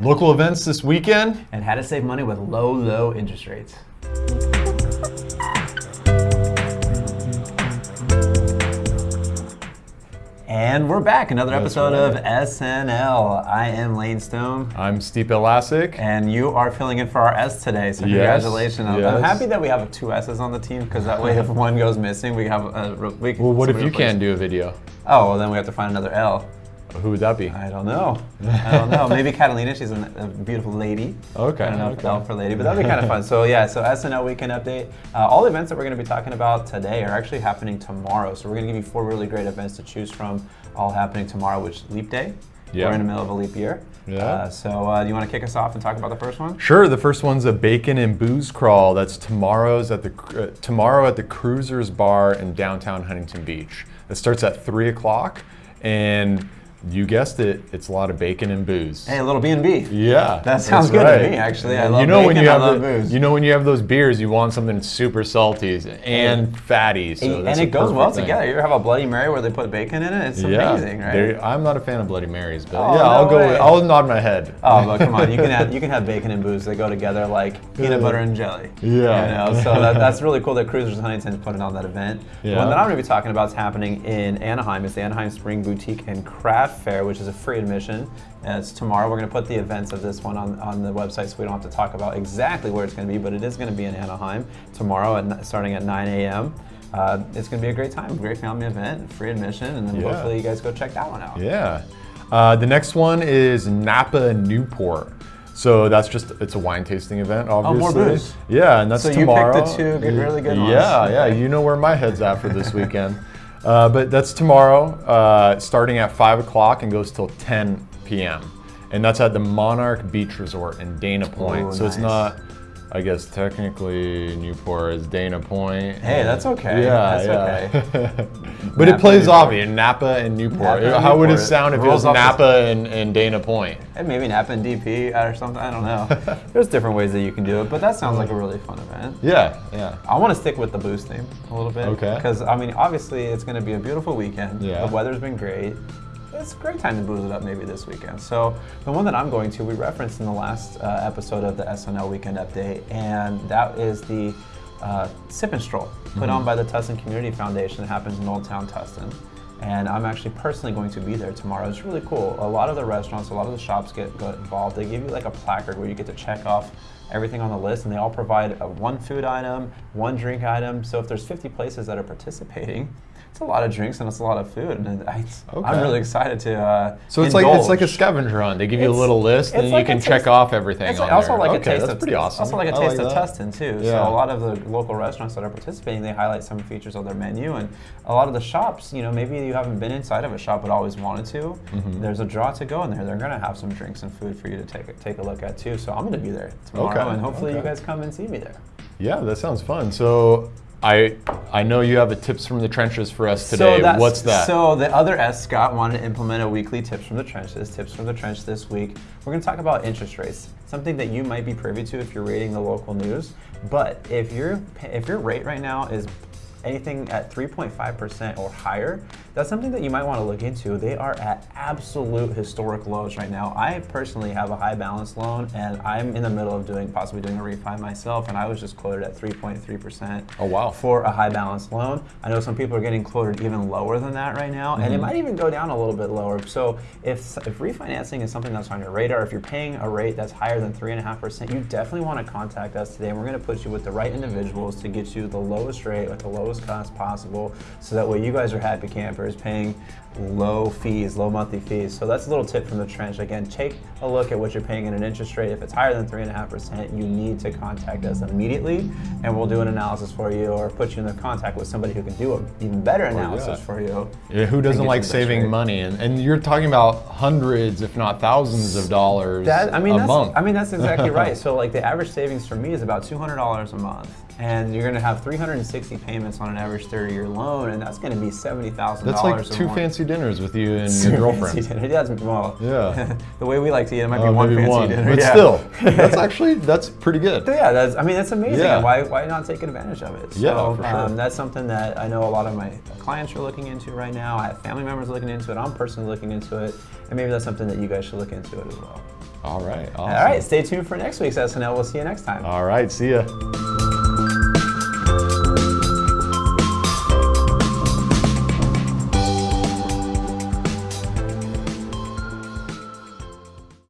Local events this weekend. And how to save money with low, low interest rates. And we're back, another That's episode right. of SNL. I am Lane Stone. I'm Stipe Elasic. And you are filling in for our S today, so Yes, congratulations. I'm- I'm happy that we have two S's on the team because that way, if one goes missing, we have a. We can, well, what if you replace- can't do a video? Oh, well, then we have to find another L. Who would that be? I don't know. I don't know. Maybe Catalina. She's a, a beautiful lady. Okay, I don't know if okay. For lady, but that'd be kind of fun. So yeah, so SNL weekend update. Uh, all the events that we're going to be talking about today are actually happening tomorrow. So we're going to give you four really great events to choose from, all happening tomorrow, which Leap Day. Yeah. We're in the middle of a leap year. Yeah. Uh, so uh, do you want to kick us off and talk about the first one? Sure. The first one's a bacon and booze crawl. That's tomorrow's at the uh, tomorrow at the Cruisers Bar in downtown Huntington Beach. It starts at three o'clock, and you guessed it, it's a lot of bacon and booze. Hey, a little B and B. Yeah, That sounds good to me, actually. I love you know when bacon, you I have love the- booze. You know when you have those beers, you want something super salty and fatty. So and that's it goes well thing. together. You ever have a Bloody Mary where they put bacon in it? It's Yeah, amazing, right? I'm not a fan of Bloody Marys, but Oh, yeah, no I'll go. With, I'll nod my head. Oh, but come on, you can have you can have bacon and booze. They go together like peanut butter and jelly. Yeah. You know, so that, that's really cool that Cruisers Huntington's putting on that event. The one that I'm going to be talking about is happening in Anaheim. It's the Anaheim Spring Boutique and Craft Fair, which is a free admission. And it's tomorrow. We're going to put the events of this one on, on the website, so we don't have to talk about exactly where it's going to be. But it is going to be in Anaheim tomorrow, at, starting at 9 a.m. Uh, it's going to be a great time, great family event, free admission, and then Yeah. hopefully you guys go check that one out. Yeah. Uh, the next one is Napa Newport. So that's just it's a wine tasting event, Oh, more obviously. booze. Yeah, and that's So you picked the tomorrow. two good- really good ones. Yeah, yeah. You know where my head's at for this weekend. Uh, but that's tomorrow, uh, starting at five o'clock and goes till 10 p.m. And that's at the Monarch Beach Resort in Dana Point. Ooh, so it's not. I guess technically Newport is Dana Point. Hey, that's okay. Yeah, That's yeah. but Napa, it plays Newport. off in Napa and Newport. Napa and How would it sound if it Rolls was off the- Napa and, and Dana Point? And maybe Napa and DP or something. I don't know. There's different ways that you can do it, but that sounds like a really fun event. Yeah, yeah. I want to stick with the boost theme a little bit. Okay. Because, I mean, obviously it's going to be a beautiful weekend. Yeah. The weather's been great. It's a great time to booze it up maybe this weekend. So, the one that I'm going to, we referenced in the last uh, episode of the SNL Weekend Update, and that is the uh, Sip and Stroll, put Mm-hmm. on by the Tustin Community Foundation. It happens in Old Town Tustin. And I'm actually personally going to be there tomorrow. It's really cool. A lot of the restaurants, a lot of the shops get, get involved. They give you like a placard where you get to check off everything on the list, and they all provide a one food item, one drink item. So if there's 50 places that are participating, it's a lot of drinks and it's a lot of food, and I, I'm really excited to. Uh, So it's like it's like a scavenger hunt. They give you a little list, and it's you can check off everything. It's on also there. like a taste that's of pretty awesome. Also like a I taste of that. Tustin too. So a lot of the local restaurants that are participating, they highlight some features of their menu, and a lot of the shops, you know, maybe you haven't been inside of a shop but always wanted to. Mm-hmm. There's a draw to go in there. They're gonna have some drinks and food for you to take a, take a look at too. So I'm gonna be there tomorrow, Okay, and hopefully you guys come and see me there. Yeah, that sounds fun. So I I know you have a tips from the trenches for us today. So What's that? So the other S, Scott, wanted to implement a weekly tips from the trenches. Tips from the trench this week. We're going to talk about interest rates, something that you might be privy to if you're reading the local news. But if your if your rate right now is anything at 3.5% or higher, that's something that you might want to look into. They are at absolute historic lows right now. I personally have a high balance loan and I'm in the middle of doing possibly doing a refi myself and I was just quoted at 3.3% Oh, wow. for a high balance loan. I know some people are getting quoted even lower than that right now, and it Mm-hmm. might even go down a little bit lower. So if, if refinancing is something that's on your radar, if you're paying a rate that's higher than 3.5%, you definitely want to contact us today, and we're going to put you with the right individuals to get you the lowest rate at the lowest cost possible, so that way you guys are happy campers paying low fees, low monthly fees. So that's a little tip from the trench. Again, take a look at what you're paying in an interest rate. If it's higher than 3.5%, you need to contact us immediately and we'll do an analysis for you or put you in the contact with somebody who can do an even better oh, analysis yeah. for you. Yeah, who doesn't like you the best saving rate. money? And, and you're talking about hundreds, if not thousands, of dollars That I mean, a that's, month. I mean that's exactly right. So like the average savings for me is about two hundred dollars a month, and you're going to have 360 payments on an average 30-year loan, and that's going to be $70,000 That's like two fancy dinners with you and your girlfriend. Dinner. Yeah, that's- well, Yeah. the way we like to eat, it might be Uh, one fancy one, dinner. but yeah. still, that's actually that's pretty good. So yeah, that's I mean that's amazing. Yeah. Why why not take advantage of it? Yeah, so, for sure. Um, that's something that I know a lot of my clients are looking into right now. I have family members looking into it. I'm personally looking into it, and maybe that's something that you guys should look into it as well. All right. Awesome. All right, stay tuned for next week's SNL. We'll see you next time. All right. See ya.